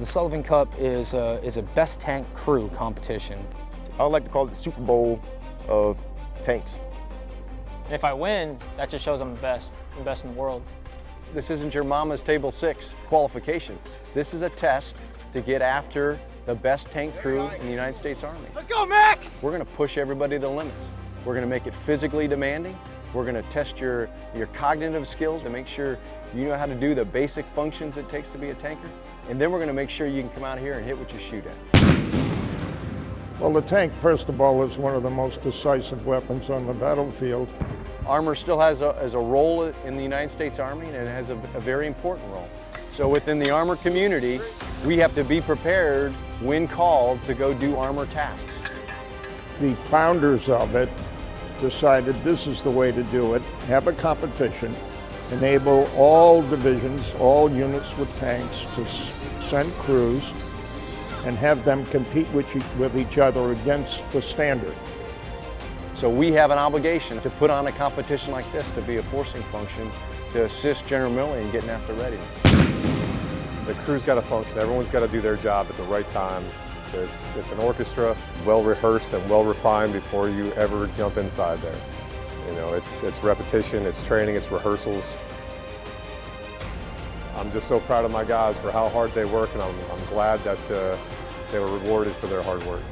The Sullivan Cup is a, is a best tank crew competition. I would like to call it the Super Bowl of tanks. And if I win, that just shows I'm the best, the best in the world. This isn't your mama's table six qualification. This is a test to get after the best tank crew in the United States Army. Let's go, Mac! We're gonna push everybody to the limits. We're gonna make it physically demanding. We're gonna test your, your cognitive skills to make sure you know how to do the basic functions it takes to be a tanker. And then we're gonna make sure you can come out here and hit what you shoot at. Well, the tank, first of all, is one of the most decisive weapons on the battlefield. Armor still has a, has a role in the United States Army and it has a, a very important role. So within the armor community, we have to be prepared when called to go do armor tasks. The founders of it decided this is the way to do it, have a competition, enable all divisions, all units with tanks to send crews and have them compete with, with each other against the standard. So we have an obligation to put on a competition like this to be a forcing function to assist General Milley in getting after readiness. The crew's got to function. Everyone's got to do their job at the right time. It's, it's an orchestra, well rehearsed and well refined before you ever jump inside there. You know, it's, it's repetition, it's training, it's rehearsals. I'm just so proud of my guys for how hard they work and I'm, I'm glad that uh, they were rewarded for their hard work.